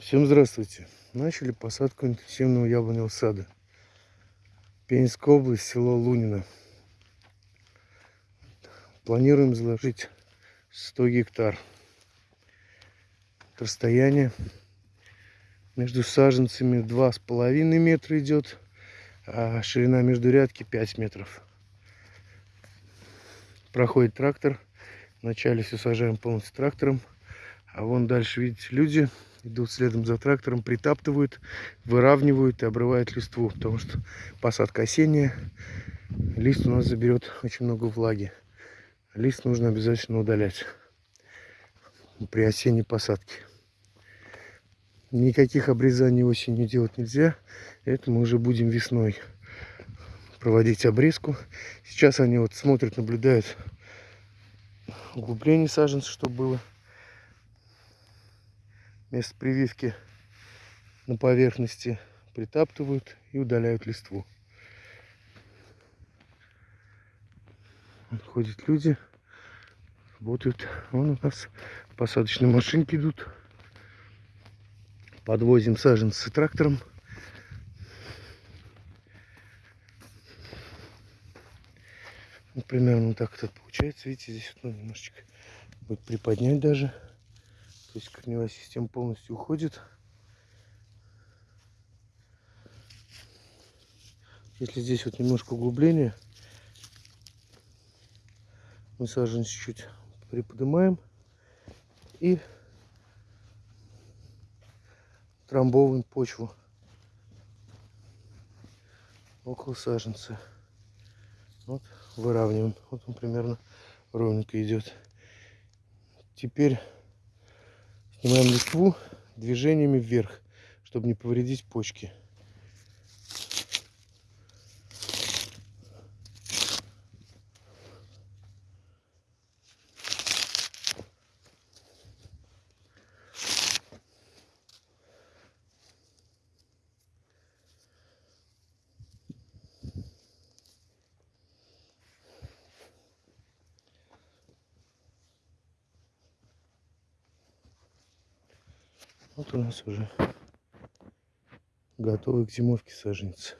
Всем здравствуйте. Начали посадку интенсивного яблоневого сада. Пензенская область, село Лунино. Планируем заложить 100 гектар. Расстояние между саженцами 2,5 метра идет, а ширина между рядки 5 метров. Проходит трактор. Вначале все сажаем полностью трактором. А вон дальше, видите, люди идут следом за трактором, притаптывают, выравнивают и обрывают листву, потому что посадка осенняя, лист у нас заберет очень много влаги. Лист нужно обязательно удалять при осенней посадке. Никаких обрезаний осенью делать нельзя, это мы уже будем весной проводить обрезку. Сейчас они вот смотрят, наблюдают углубление саженца, чтобы было место прививки на поверхности притаптывают и удаляют листву. Ходят люди, работают. Вон у нас посадочные машинки идут. Подвозим саженцы трактором. Вот примерно так это получается. Видите, здесь ну, немножечко будет приподнять даже. То есть корневая система полностью уходит. Если здесь вот немножко углубления, мы сажен чуть-чуть приподнимаем и трамбовываем почву около саженца. Вот выравниваем. Вот он примерно ровненько идет. Теперь Снимаем листву движениями вверх, чтобы не повредить почки. Вот у нас уже готовы к зимовке саженцы.